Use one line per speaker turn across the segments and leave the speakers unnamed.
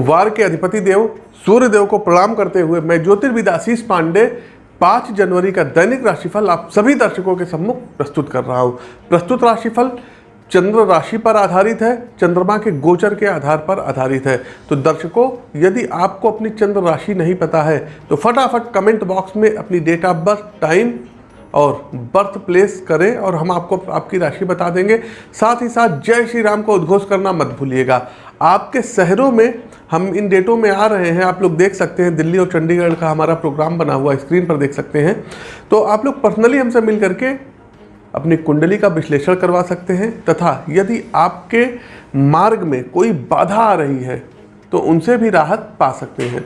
वार के अधिपति देव, सूर्य देव को प्रणाम करते हुए मैं ज्योतिर्विद आशीष पांडे पाँच जनवरी का दैनिक राशिफल आप सभी दर्शकों के सम्मुख प्रस्तुत कर रहा हूँ। प्रस्तुत राशिफल चंद्र राशि पर आधारित है, चंद्रमा के गोचर के आधार पर आधारित है। तो दर्शकों, यदि आपको अपनी चंद्र राशि नहीं पता है तो फटाफट कमेंट बॉक्स में अपनी डेट ऑफ़ बर्थ, टाइम और बर्थ प्लेस करें और हम आपको आपकी राशि बता देंगे। साथ ही साथ जय श्री राम को उद्घोष करना मत भूलिएगा। आपके शहरों में हम इन डेटों में आ रहे हैं, आप लोग देख सकते हैं, दिल्ली और चंडीगढ़ का हमारा प्रोग्राम बना हुआ स्क्रीन पर देख सकते हैं। तो आप लोग पर्सनली हमसे मिल करके अपनी कुंडली का विश्लेषण करवा सकते हैं, तथा यदि आपके मार्ग में कोई बाधा आ रही है तो उनसे भी राहत पा सकते हैं।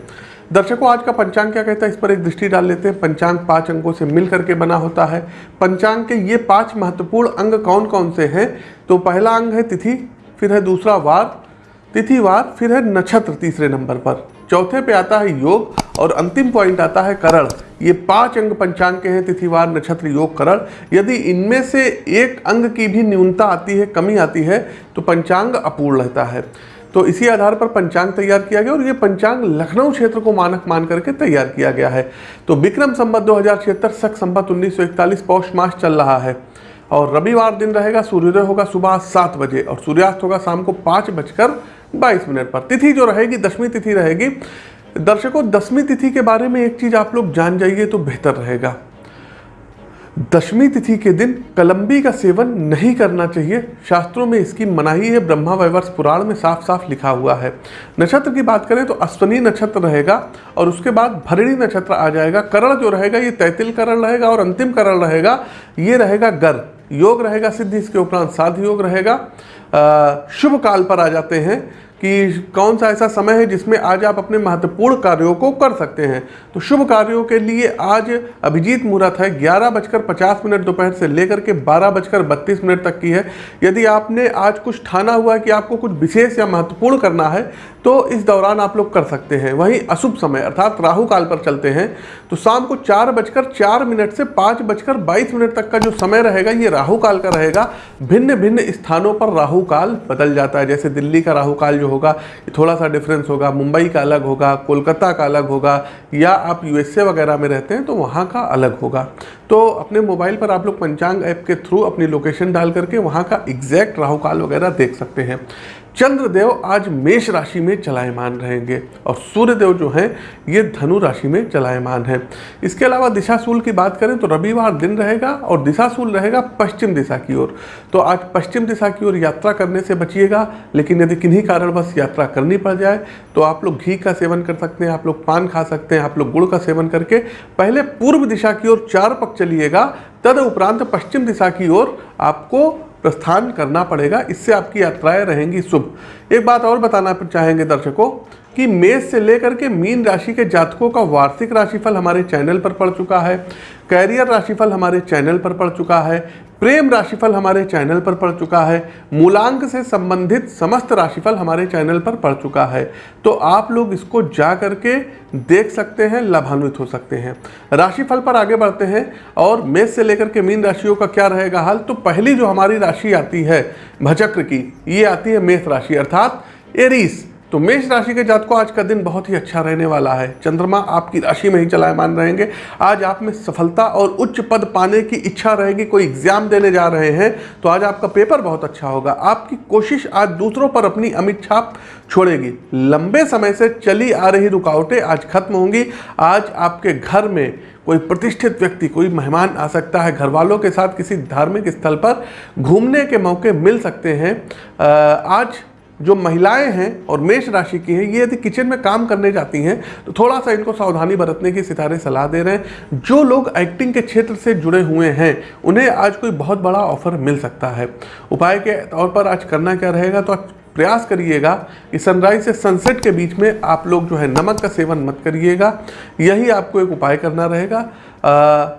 दर्शकों, आज का पंचांग क्या कहता है? इस पर एक दृष्टि डाल लेते हैं। पंचांग पाँच अंगों से मिल करके बना होता है। पंचांग के ये पाँच महत्वपूर्ण अंग कौन कौन से हैं? तो पहला अंग है तिथि, फिर है दूसरा वार तिथिवार फिर है नक्षत्र तीसरे नंबर पर। चौथे पे आता है योग और अंतिम पॉइंट आता है करण। ये पाँच अंग पंचांग के हैं तिथिवार नक्षत्र, योग, करण। यदि इनमें से एक अंग की भी न्यूनता आती है, कमी आती है तो पंचांग अपूर्ण रहता है। तो इसी आधार पर पंचांग तैयार किया गया और ये पंचांग लखनऊ क्षेत्र को मानक मान करके तैयार किया गया है। तो विक्रम संबत दो हज़ार छिहत्तर, सख संबत उन्नीस सौ इकतालीस, पौष मास चल रहा है और रविवार दिन रहेगा, सूर्योदय होगा सुबह सात बजे और सूर्यास्त होगा शाम को पाँच बजकर बाईस मिनट पर। तिथि जो रहेगी, दसवीं तिथि रहेगी। दर्शकों, दसवीं तिथि के बारे में एक चीज़ आप लोग जान जाइए तो बेहतर रहेगा। दशमी तिथि के दिन कलंबी का सेवन नहीं करना चाहिए। शास्त्रों में इसकी मनाही है, ब्रह्मा वैवर्ष पुराण में साफ़ साफ़ लिखा हुआ है। नक्षत्र की बात करें तो अश्वनी नक्षत्र रहेगा और उसके बाद भरणी नक्षत्र आ जाएगा। करण जो रहेगा, ये तैतिल करण रहेगा और अंतिम करण रहेगा, ये रहेगा गर। योग रहेगा सिद्धि, इसके उपरांत साध योग रहेगा। शुभ काल पर आ जाते हैं। कि कौन सा ऐसा समय है जिसमें आज आप अपने महत्वपूर्ण कार्यों को कर सकते हैं। तो शुभ कार्यों के लिए आज अभिजीत मुहूर्त है। ग्यारह बजकर पचास मिनट दोपहर से लेकर के बारह बजकर बत्तीस मिनट तक की है। यदि आपने आज कुछ ठाना हुआ है कि आपको कुछ विशेष या महत्वपूर्ण करना है तो इस दौरान आप लोग कर सकते हैं। वहीं अशुभ समय, अर्थात राहु काल पर चलते हैं। तो शाम को चार बजकर चार मिनट से पाँच बजकर बाईस मिनट तक का जो समय रहेगा, ये राहु काल का रहेगा। भिन्न भिन्न स्थानों पर राहु काल बदल जाता है। जैसे दिल्ली का राहु काल जो होगा, थोड़ा सा डिफरेंस होगा, मुंबई का अलग होगा, कोलकाता का अलग होगा, या आप यूएसए वगैरह में रहते हैं तो वहाँ का अलग होगा। तो अपने मोबाइल पर आप लोग पंचांग ऐप के थ्रू अपनी लोकेशन डाल करके वहाँ का एग्जैक्ट राहुकाल वगैरह देख सकते हैं। चंद्रदेव आज मेष राशि में चलायमान रहेंगे और सूर्यदेव जो हैं, ये धनु राशि में चलायमान है। इसके अलावा दिशाशूल की बात करें तो रविवार दिन रहेगा और दिशाशूल रहेगा पश्चिम दिशा की ओर। तो आज पश्चिम दिशा की ओर यात्रा करने से बचिएगा, लेकिन यदि किन्हीं कारणवश यात्रा करनी पड़ जाए तो आप लोग घी का सेवन कर सकते हैं, आप लोग पान खा सकते हैं, आप लोग गुड़ का सेवन करके पहले पूर्व दिशा की ओर चार पक चलिएगा तद उपरांत पश्चिम दिशा की ओर आपको प्रस्थान करना पड़ेगा, इससे आपकी यात्राएँ रहेंगी शुभ। एक बात और बताना चाहेंगे दर्शकों कि मेष से लेकर के मीन राशि के जातकों का वार्षिक राशिफल हमारे चैनल पर पड़ चुका है, कैरियर राशिफल हमारे चैनल पर पड़ चुका है प्रेम राशिफल हमारे चैनल पर पड़ चुका है, मूलांक से संबंधित समस्त राशिफल हमारे चैनल पर पड़ चुका है। तो आप लोग इसको जा करके देख सकते हैं, लाभान्वित हो सकते हैं। राशिफल पर आगे बढ़ते हैं, और मेष से लेकर के मीन राशियों का क्या रहेगा हाल? तो पहली जो हमारी राशि आती है, भचक्र की, ये आती है मेष राशि, अर्थात एरीस। तो मेष राशि के जात को आज का दिन बहुत ही अच्छा रहने वाला है। चंद्रमा आपकी राशि में ही चलायमान रहेंगे। आज आप में सफलता और उच्च पद पाने की इच्छा रहेगी, कोई एग्ज़ाम देने जा रहे हैं तो आज आपका पेपर बहुत अच्छा होगा। आपकी कोशिश आज दूसरों पर अपनी अमित छाप छोड़ेगी। लंबे समय से चली आ रही रुकावटें आज खत्म होंगी। आज आपके घर में कोई प्रतिष्ठित व्यक्ति, कोई मेहमान आ सकता है। घर वालों के साथ किसी धार्मिक स्थल पर घूमने के मौके मिल सकते हैं। आज जो महिलाएँ हैं और मेष राशि की हैं, ये यदि किचन में काम करने जाती हैं तो थोड़ा सा इनको सावधानी बरतने की सितारे सलाह दे रहे हैं। जो लोग एक्टिंग के क्षेत्र से जुड़े हुए हैं, उन्हें आज कोई बहुत बड़ा ऑफ़र मिल सकता है। उपाय के तौर पर आज करना क्या रहेगा तो प्रयास करिएगा कि सनराइज से सनसेट के बीच में आप लोग जो है नमक का सेवन मत करिएगा। यही आपको एक उपाय करना रहेगा।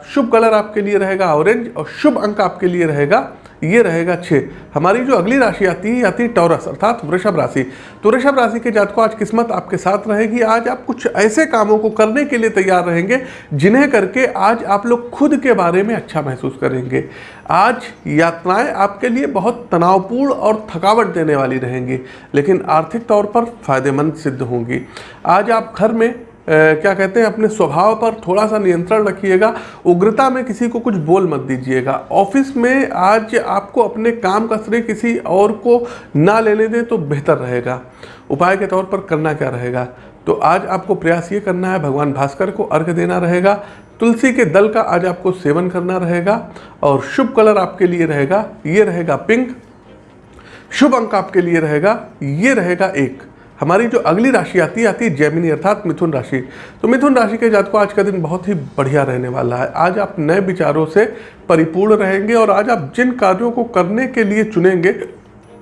शुभ कलर आपके लिए रहेगा ऑरेंज और शुभ अंक आपके लिए रहेगा। ये रहेगा छः। हमारी जो अगली राशि आती है आती है टॉरस, अर्थात वृषभ राशि। तो वृषभ राशि के जातकों, आज किस्मत आपके साथ रहेगी। आज आप कुछ ऐसे कामों को करने के लिए तैयार रहेंगे, जिन्हें करके आज आप लोग खुद के बारे में अच्छा महसूस करेंगे। आज यात्राएँ आपके लिए बहुत तनावपूर्ण और थकावट देने वाली रहेंगी, लेकिन आर्थिक तौर पर फ़ायदेमंद सिद्ध होंगी। आज आप घर में क्या कहते हैं, अपने स्वभाव पर थोड़ा सा नियंत्रण रखिएगा। उग्रता में किसी को कुछ बोल मत दीजिएगा। ऑफ़िस में आज आपको अपने काम का श्रेय किसी और को ना लेने दें तो बेहतर रहेगा। उपाय के तौर पर करना क्या रहेगा? तो आज आपको प्रयास ये करना है, भगवान भास्कर को अर्घ देना रहेगा। तुलसी के दल का आज आपको सेवन करना रहेगा और शुभ कलर आपके लिए रहेगा, ये रहेगा पिंक। शुभ अंक आपके लिए रहेगा, ये रहेगा एक। हमारी जो अगली राशि आती है आती है जैमिनी, अर्थात मिथुन राशि। तो मिथुन राशि के जात को आज का दिन बहुत ही बढ़िया रहने वाला है। आज आप नए विचारों से परिपूर्ण रहेंगे और आज आप जिन कार्यों को करने के लिए चुनेंगे,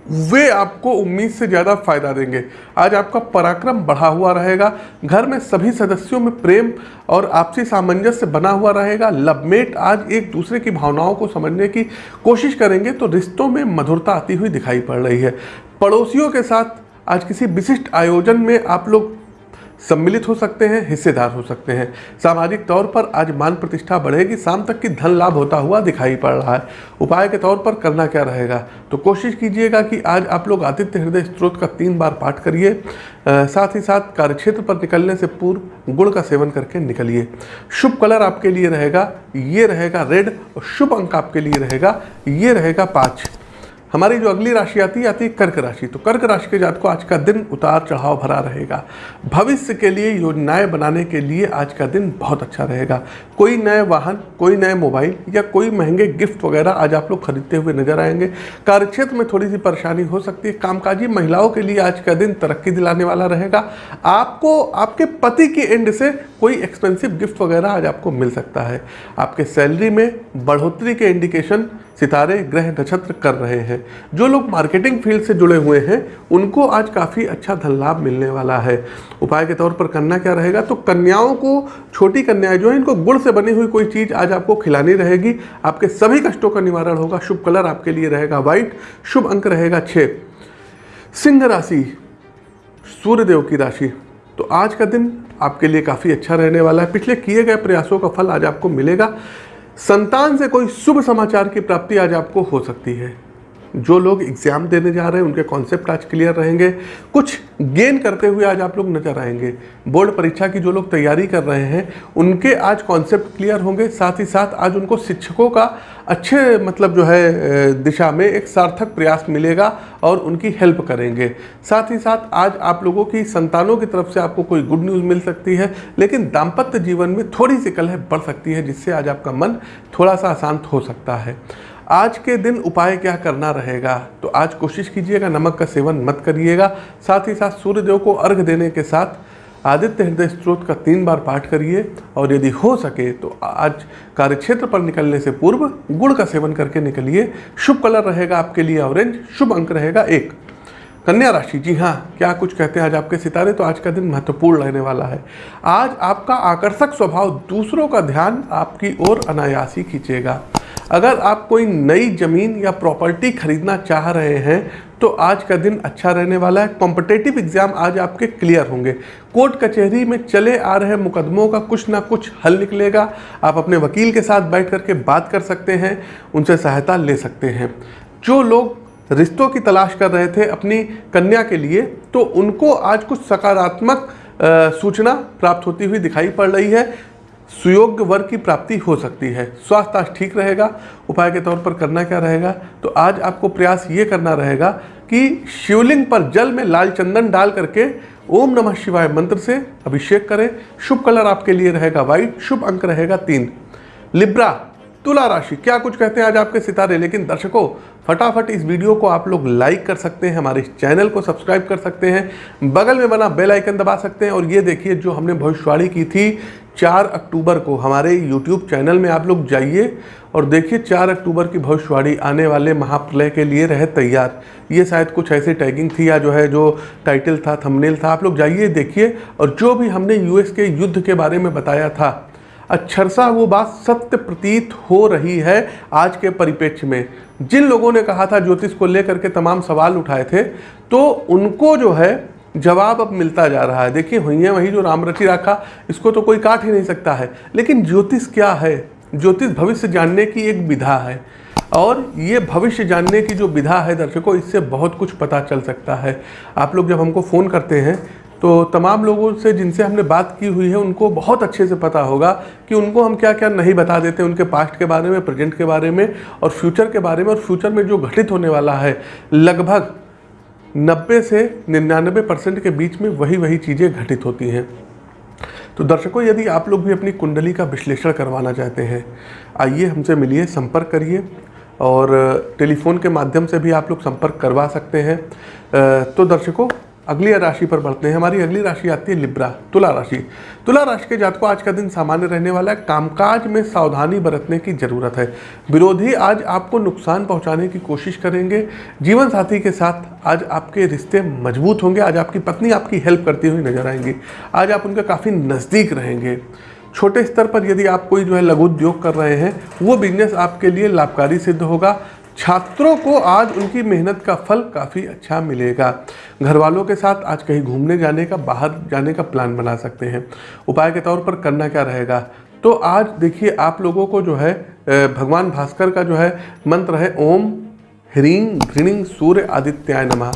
वे आपको उम्मीद से ज़्यादा फ़ायदा देंगे। आज आपका पराक्रम बढ़ा हुआ रहेगा। घर में सभी सदस्यों में प्रेम और आपसी सामंजस्य बना हुआ रहेगा। लवमेट आज एक दूसरे की भावनाओं को समझने की कोशिश करेंगे तो रिश्तों में मधुरता आती हुई दिखाई पड़ रही है। पड़ोसियों के साथ आज किसी विशिष्ट आयोजन में आप लोग सम्मिलित हो सकते हैं, हिस्सेदार हो सकते हैं। सामाजिक तौर पर आज मान प्रतिष्ठा बढ़ेगी, शाम तक की धन लाभ होता हुआ दिखाई पड़ रहा है। उपाय के तौर पर करना क्या रहेगा? तो कोशिश कीजिएगा कि आज आप लोग आदित्य हृदय स्त्रोत का तीन बार पाठ करिए साथ ही साथ कार्यक्षेत्र पर निकलने से पूर्व गुड़ का सेवन करके निकलिए। शुभ कलर आपके लिए रहेगा, ये रहेगा रेड और शुभ अंक आपके लिए रहेगा, ये रहेगा पाँच। हमारी जो अगली राशि आती है आती है कर्क राशि। तो कर्क राशि के जात को आज का दिन उतार चढ़ाव भरा रहेगा। भविष्य के लिए योजनाएँ बनाने के लिए आज का दिन बहुत अच्छा रहेगा। कोई नए वाहन, कोई नए मोबाइल या कोई महँगे गिफ्ट वगैरह आज आप लोग खरीदते हुए नज़र आएँगे। कार्यक्षेत्र में थोड़ी सी परेशानी हो सकती है। कामकाजी महिलाओं के लिए आज का दिन तरक्की दिलाने वाला रहेगा। आपको, आपके पति की एंड से कोई एक्सपेंसिव गिफ्ट वगैरह आज आपको मिल सकता है। आपके सैलरी में बढ़ोतरी के इंडिकेशन सितारे, ग्रह, नक्षत्र कर रहे हैं। जो लोग मार्केटिंग फ़ील्ड से जुड़े हुए हैं, उनको आज काफ़ी अच्छा धन लाभ मिलने वाला है। उपाय के तौर पर करना क्या रहेगा? तो कन्याओं को, छोटी कन्याएँ जो है, इनको गुड़ से बनी हुई कोई चीज़ आज आपको खिलानी रहेगी। आपके सभी कष्टों का निवारण होगा। शुभ कलर आपके लिए रहेगा व्हाइट शुभ अंक रहेगा छः सिंह राशि, सूर्यदेव की राशि। तो आज का दिन आपके लिए काफ़ी अच्छा रहने वाला है। पिछले किए गए प्रयासों का फल आज आपको मिलेगा। संतान से कोई शुभ समाचार की प्राप्ति आज आपको हो सकती है। जो लोग एग्ज़ाम देने जा रहे हैं, उनके कॉन्सेप्ट आज क्लियर रहेंगे। कुछ गेन करते हुए आज आप लोग नज़र आएँगे। बोर्ड परीक्षा की जो लोग तैयारी कर रहे हैं, उनके आज कॉन्सेप्ट क्लियर होंगे। साथ ही साथ आज उनको शिक्षकों का अच्छे मतलब जो है दिशा में एक सार्थक प्रयास मिलेगा और उनकी हेल्प करेंगे। साथ ही साथ आज आप लोगों की संतानों की तरफ़ से आपको कोई गुड न्यूज़ मिल सकती है, लेकिन दाम्पत्य जीवन में थोड़ी सी कलह बढ़ सकती है, जिससे आज आपका मन थोड़ा सा अशांत हो सकता है। आज के दिन उपाय क्या करना रहेगा? तो आज कोशिश कीजिएगा, नमक का सेवन मत करिएगा। साथ ही साथ सूर्यदेव को अर्घ देने के साथ आदित्य हृदय स्त्रोत का तीन बार पाठ करिए। और यदि हो सके तो आज कार्यक्षेत्र पर निकलने से पूर्व गुड़ का सेवन करके निकलिए। शुभ कलर रहेगा आपके लिए ऑरेंज, शुभ अंक रहेगा एक। कन्या राशि, जी हाँ क्या कुछ कहते हैं आज आपके सितारे? तो आज का दिन महत्वपूर्ण रहने वाला है। आज आपका आकर्षक स्वभाव, दूसरों का ध्यान आपकी ओर अनायासी खींचेगा। अगर आप कोई नई ज़मीन या प्रॉपर्टी खरीदना चाह रहे हैं तो आज का दिन अच्छा रहने वाला है। कॉम्पिटेटिव एग्ज़ाम आज आपके क्लियर होंगे। कोर्ट कचहरी में चले आ रहे मुकदमों का कुछ ना कुछ हल निकलेगा। आप अपने वकील के साथ बैठ करके बात कर सकते हैं, उनसे सहायता ले सकते हैं। जो लोग रिश्तों की तलाश कर रहे थे अपनी कन्या के लिए तो उनको आज कुछ सकारात्मक सूचना प्राप्त होती हुई दिखाई पड़ रही है। सुयोग्य वर्ग की प्राप्ति हो सकती है। स्वास्थ्य आज ठीक रहेगा। उपाय के तौर पर करना क्या रहेगा? तो आज आपको प्रयास ये करना रहेगा कि शिवलिंग पर जल में लाल चंदन डाल करके ओम नमः शिवाय मंत्र से अभिषेक करें। शुभ कलर आपके लिए रहेगा व्हाइट, शुभ अंक रहेगा तीन। लिब्रा, तुला राशि, क्या कुछ कहते हैं आज आपके सितारे? लेकिन दर्शकों फटाफट इस वीडियो को आप लोग लाइक कर सकते हैं, हमारे चैनल को सब्सक्राइब कर सकते हैं। बगल में बना बेल आइकन दबा सकते हैं और ये देखिए जो हमने भविष्यवाणी की थी चार अक्टूबर को, हमारे यूट्यूब चैनल में आप लोग जाइए और देखिए चार अक्टूबर की भविष्यवाणी आने वाले महाप्रलय के लिए रहे तैयार। ये शायद कुछ ऐसी टैगिंग थी या जो है, जो टाइटल था थंबनेल था, आप लोग जाइए, देखिए और जो भी हमने यूएस के युद्ध के बारे में बताया था अक्षरशा वो बात सत्य प्रतीत हो रही है आज के परिप्रेक्ष्य में। जिन लोगों ने कहा था ज्योतिष को लेकर के तमाम सवाल उठाए थे तो उनको जो है जवाब अब मिलता जा रहा है। देखिए, हुई है वही जो राम रचि रखा, इसको तो कोई काट ही नहीं सकता है। लेकिन ज्योतिष क्या है? ज्योतिष भविष्य जानने की एक विधा है। और ये भविष्य जानने की जो विधा है दर्शकों, इससे बहुत कुछ पता चल सकता है। आप लोग जब हमको फ़ोन करते हैं तो तमाम लोगों से जिनसे हमने बात की हुई है, उनको बहुत अच्छे से पता होगा कि उनको हम क्या क्या नहीं बता देते उनके पास्ट के बारे में प्रेजेंट के बारे में और फ्यूचर के बारे में। और फ्यूचर में जो घटित होने वाला है, लगभग 90 से निन्यानबे परसेंट के बीच में वही वही चीज़ें घटित होती हैं। तो दर्शकों, यदि आप लोग भी अपनी कुंडली का विश्लेषण करवाना चाहते हैं, आइए हमसे मिलिए, संपर्क करिए और टेलीफोन के माध्यम से भी आप लोग संपर्क करवा सकते हैं। तो दर्शकों अगली राशि पर बढ़ते हैं। हमारी अगली राशि आती है लिब्रा, तुला राशि। तुला राशि के जातकों आज का दिन सामान्य रहने वाला है। कामकाज में सावधानी बरतने की ज़रूरत है। विरोधी आज आपको नुकसान पहुँचाने की कोशिश करेंगे। जीवन साथी के साथ आज आपके रिश्ते मज़बूत होंगे। आज आपकी पत्नी आपकी हेल्प करती हुई नज़र आएँगी। आज आप उनके काफ़ी नज़दीक रहेंगे। छोटे स्तर पर यदि आप कोई जो है लघु उद्योग कर रहे हैं, वो बिज़नेस आपके लिए लाभकारी सिद्ध होगा। छात्रों को आज उनकी मेहनत का फल काफ़ी अच्छा मिलेगा। घर वालों के साथ आज कहीं घूमने जाने का, बाहर जाने का प्लान बना सकते हैं। उपाय के तौर पर करना क्या रहेगा? तो आज देखिए, आप लोगों को जो है भगवान भास्कर का जो है मंत्र है, ओम ह्रीं घृणिंग सूर्य आदित्याय नमः।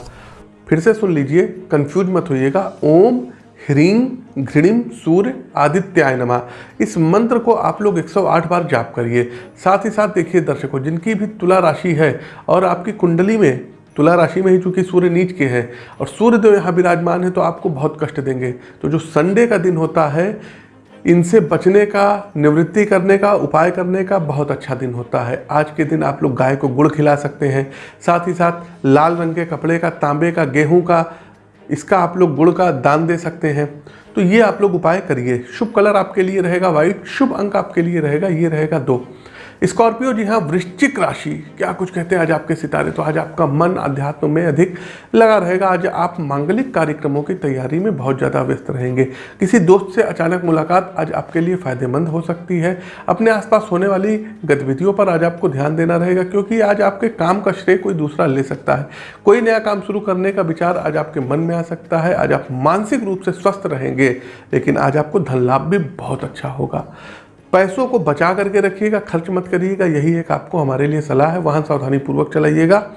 फिर से सुन लीजिए, कंफ्यूज मत होइएगा। ओम ह्रीं घृणिम सूर्य आदित्याय नमा। इस मंत्र को आप लोग 108 बार जाप करिए। साथ ही साथ देखिए दर्शकों, जिनकी भी तुला राशि है और आपकी कुंडली में, तुला राशि में ही चूँकि सूर्य नीच के हैं और सूर्य देव यहाँ विराजमान है तो आपको बहुत कष्ट देंगे। तो जो संडे का दिन होता है, इनसे बचने का, निवृत्ति करने का, उपाय करने का बहुत अच्छा दिन होता है। आज के दिन आप लोग गाय को गुड़ खिला सकते हैं। साथ ही साथ लाल रंग के कपड़े का, तांबे का, गेहूँ का इसका आप लोग गुड़ का दान दे सकते हैं। तो ये आप लोग उपाय करिए। शुभ कलर आपके लिए रहेगा वाइट शुभ अंक आपके लिए रहेगा, ये रहेगा दो। स्कॉर्पियो जी हाँ वृश्चिक राशि, क्या कुछ कहते हैं आज आपके सितारे? तो आज आपका मन अध्यात्म में अधिक लगा रहेगा। आज आप मांगलिक कार्यक्रमों की तैयारी में बहुत ज़्यादा व्यस्त रहेंगे। किसी दोस्त से अचानक मुलाकात आज आपके लिए फ़ायदेमंद हो सकती है। अपने आसपास होने वाली गतिविधियों पर आज आपको ध्यान देना रहेगा, क्योंकि आज आपके काम का श्रेय कोई दूसरा ले सकता है। कोई नया काम शुरू करने का विचार आज आपके मन में आ सकता है। आज आप मानसिक रूप से स्वस्थ रहेंगे, लेकिन आज आपको धन लाभ भी बहुत अच्छा होगा। पैसों को बचा करके रखिएगा, खर्च मत करिएगा, यही एक आपको हमारे लिए सलाह है वाहन सावधानी पूर्वक चलाइएगा।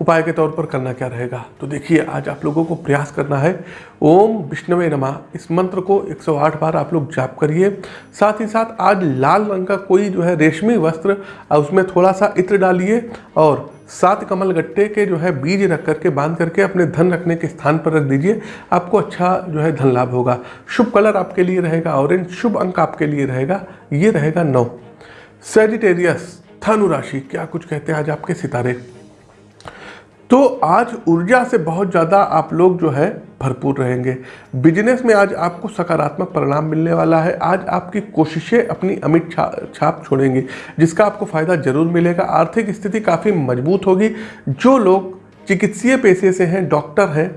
उपाय के तौर पर करना क्या रहेगा? तो देखिए, आज आप लोगों को प्रयास करना है, ओम विष्णवे नमा। इस मंत्र को 108 बार आप लोग जाप करिए। साथ ही साथ आज लाल रंग का कोई जो है रेशमी वस्त्र उसमें थोड़ा सा इत्र डालिए और सात कमल गट्टे के जो है बीज रख करके, बाँध करके अपने धन रखने के स्थान पर रख दीजिए। आपको अच्छा जो है धन लाभ होगा। शुभ कलर आपके लिए रहेगा, ऑरेंज। शुभ अंक आपके लिए रहेगा, ये रहेगा नौ। सेजिटेरियस धनु राशि, क्या कुछ कहते हैं आज आपके सितारे? तो आज ऊर्जा से बहुत ज़्यादा आप लोग जो है भरपूर रहेंगे। बिज़नेस में आज आपको सकारात्मक परिणाम मिलने वाला है। आज आपकी कोशिशें अपनी अमिट छा, छाप छोड़ेंगी जिसका आपको फ़ायदा ज़रूर मिलेगा। आर्थिक स्थिति काफ़ी मज़बूत होगी। जो लोग चिकित्सीय पेशे से हैं डॉक्टर हैं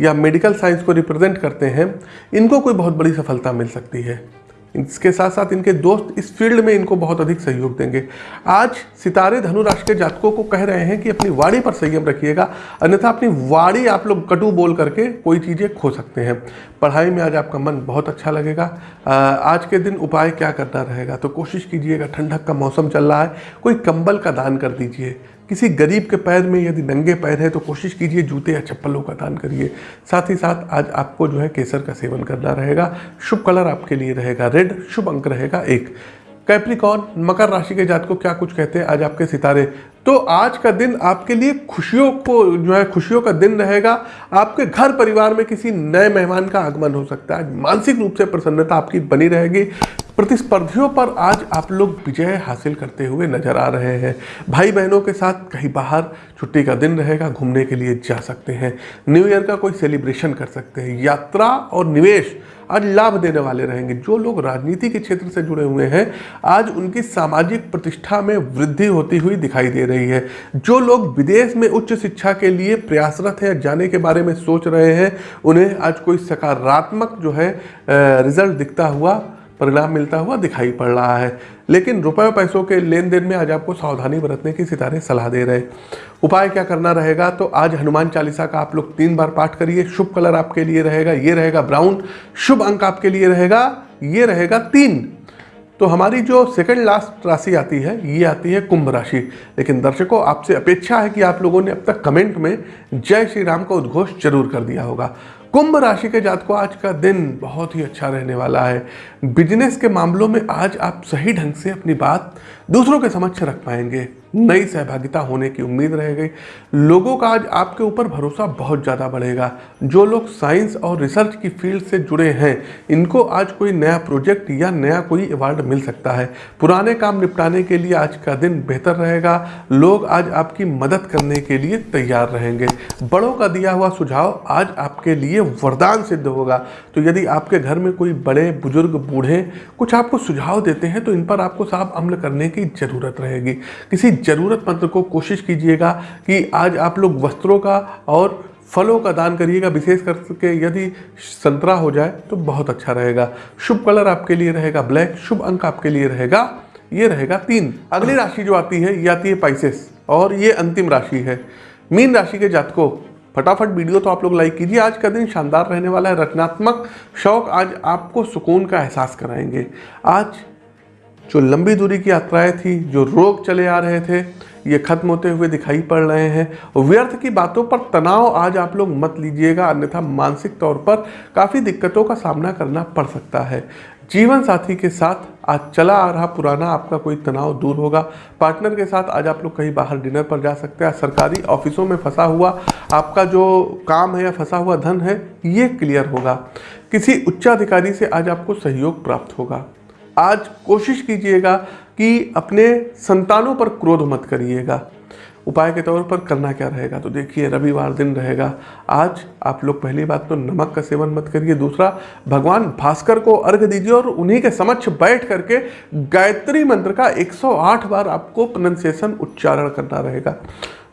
या मेडिकल साइंस को रिप्रेजेंट करते हैं इनको कोई बहुत बड़ी सफलता मिल सकती है। इसके साथ साथ इनके दोस्त इस फ़ील्ड में इनको बहुत अधिक सहयोग देंगे। आज सितारे धनुराष्ट्र के जातकों को कह रहे हैं कि अपनी वाणी पर संयम रखिएगा, अन्यथा अपनी वाणी आप लोग कटु बोल करके कोई चीज़ें खो सकते हैं। पढ़ाई में आज आपका मन बहुत अच्छा लगेगा। आज के दिन उपाय क्या करना रहेगा? तो कोशिश कीजिएगा, ठंडक का मौसम चल रहा है, कोई कंबल का दान कर दीजिए। किसी गरीब के पैर में यदि नंगे पैर है तो कोशिश कीजिए जूते या चप्पलों का दान करिए। साथ ही साथ आज आपको जो है केसर का सेवन करना रहेगा। शुभ कलर आपके लिए रहेगा रेड, शुभ अंक रहेगा एक। कैप्रिकॉन मकर राशि के जात को क्या कुछ कहते हैं आज आपके सितारे? तो आज का दिन आपके लिए खुशियों को जो है, खुशियों का दिन रहेगा। आपके घर परिवार में किसी नए मेहमान का आगमन हो सकता है। मानसिक रूप से प्रसन्नता आपकी बनी रहेगी। प्रतिस्पर्धियों पर आज आप लोग विजय हासिल करते हुए नज़र आ रहे हैं। भाई बहनों के साथ कहीं बाहर छुट्टी का दिन रहेगा, घूमने के लिए जा सकते हैं। न्यू ईयर का कोई सेलिब्रेशन कर सकते हैं। यात्रा और निवेश आज लाभ देने वाले रहेंगे। जो लोग राजनीति के क्षेत्र से जुड़े हुए हैं, आज उनकी सामाजिक प्रतिष्ठा में वृद्धि होती हुई दिखाई दे रही है। जो लोग विदेश में उच्च शिक्षा के लिए प्रयासरत हैं जाने के बारे में सोच रहे हैं, उन्हें आज कोई सकारात्मक जो है रिज़ल्ट दिखता हुआ परिणाम मिलता हुआ दिखाई पड़ रहा है। लेकिन रुपये पैसों के लेन देन में आज आपको सावधानी बरतने की सितारे सलाह दे रहे उपाय क्या करना रहेगा? तो आज हनुमान चालीसा का आप लोग तीन बार पाठ करिए। शुभ कलर आपके लिए रहेगा, ये रहेगा ब्राउन। शुभ अंक आपके लिए रहेगा, ये रहेगा तीन। तो हमारी जो सेकंड लास्ट राशि आती है, ये आती है कुंभ राशि। लेकिन दर्शकों, आपसे अपेक्षा है कि आप लोगों ने अब तक कमेंट में जय श्री राम का उद्घोष ज़रूर कर दिया होगा। कुंभ राशि के जात को आज का दिन बहुत ही अच्छा रहने वाला है। बिज़नेस के मामलों में आज आप सही ढंग से अपनी बात दूसरों के समक्ष रख पाएँगे। नई सहभागिता होने की उम्मीद रह गई। लोगों का आज आपके ऊपर भरोसा बहुत ज़्यादा बढ़ेगा। जो लोग साइंस और रिसर्च की फ़ील्ड से जुड़े हैं, इनको आज कोई नया प्रोजेक्ट या नया कोई अवार्ड मिल सकता है। पुराने काम निपटाने के लिए आज का दिन बेहतर रहेगा। लोग आज आपकी मदद करने के लिए तैयार रहेंगे। बड़ों का दिया हुआ सुझाव आज आपके लिए वरदान सिद्ध होगा। तो यदि आपके घर में कोई बड़े, बुज़ुर्ग, बूढ़े कुछ आपको सुझाव देते हैं तो इन पर आपको साफ़ अमल करने की ज़रूरत रहेगी। किसी ज़रूरतमंद को कोशिश कीजिएगा कि आज आप लोग वस्त्रों का और फलों का दान करिएगा, विशेष करके यदि संतरा हो जाए तो बहुत अच्छा रहेगा। शुभ कलर आपके लिए रहेगा ब्लैक, शुभ अंक आपके लिए रहेगा, ये रहेगा तीन। अगली राशि जो आती है, ये आती है पाइसेस और ये अंतिम राशि है। मीन राशि के जातकों, फटाफट वीडियो तो आप लोग लाइक कीजिए। आज का दिन शानदार रहने वाला है, रचनात्मक शौक आज आपको सुकून का एहसास कराएँगे। आज जो लंबी दूरी की यात्राएँ थी, जो रोग चले आ रहे थे, ये खत्म होते हुए दिखाई पड़ रहे हैं। व्यर्थ की बातों पर तनाव आज आप लोग मत लीजिएगा, अन्यथा मानसिक तौर पर काफ़ी दिक्कतों का सामना करना पड़ सकता है। जीवन साथी के साथ आज चला आ रहा पुराना आपका कोई तनाव दूर होगा। पार्टनर के साथ आज आप लोग कहीं बाहर डिनर पर जा सकते हैं, सरकारी ऑफिसों में फंसा हुआ आपका जो काम है या फंसा हुआ धन है, ये क्लियर होगा। किसी उच्चाधिकारी से आज आपको सहयोग प्राप्त होगा। आज कोशिश कीजिएगा कि अपने संतानों पर क्रोध मत करिएगा। उपाय के तौर पर करना क्या रहेगा? तो देखिए, रविवार दिन रहेगा। आज आप लोग पहली बात तो नमक का सेवन मत करिए। दूसरा, भगवान भास्कर को अर्घ दीजिए और उन्हीं के समक्ष बैठ करके गायत्री मंत्र का 108 बार आपको प्रोनाउंसिएशन उच्चारण करना रहेगा।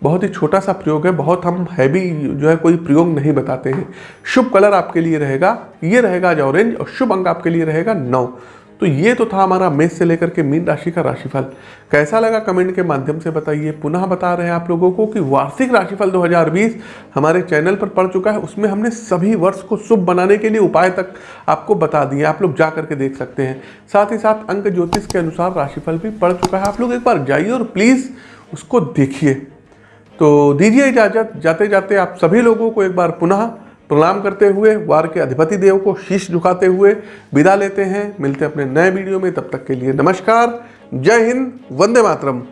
बहुत ही छोटा सा प्रयोग है। बहुत हम हैवी जो है कोई प्रयोग नहीं बताते हैं। शुभ कलर आपके लिए रहेगा। ये रहेगा आज ऑरेंज और शुभ अंक आपके लिए रहेगा नौ। तो ये तो था हमारा मेष से लेकर के मीन राशि का राशिफल। कैसा लगा कमेंट के माध्यम से बताइए। पुनः बता रहे हैं आप लोगों को कि वार्षिक राशिफल 2020 हमारे चैनल पर पड़ चुका है। उसमें हमने सभी वर्ष को शुभ बनाने के लिए उपाय तक आपको बता दिए आप लोग जा करके देख सकते हैं। साथ ही साथ अंक ज्योतिष के अनुसार राशिफल भी पड़ चुका है। आप लोग एक बार जाइए और प्लीज़ उसको देखिए। तो दीजिए इजाज़त। जाते जाते आप सभी लोगों को एक बार पुनः प्रणाम करते हुए वार के अधिपति देव को शीश झुकाते हुए विदा लेते हैं। मिलते हैं अपने नए वीडियो में। तब तक के लिए नमस्कार। जय हिंद। वंदे मातरम।